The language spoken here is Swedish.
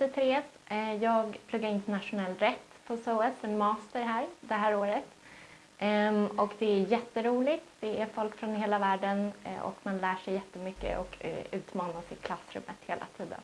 heter Therese. Eh, jag pluggar internationell rätt på SOAS, en master här det här året. Ehm, och det är jätteroligt. Det är folk från hela världen eh, och man lär sig jättemycket och eh, utmanas i klassrummet hela tiden.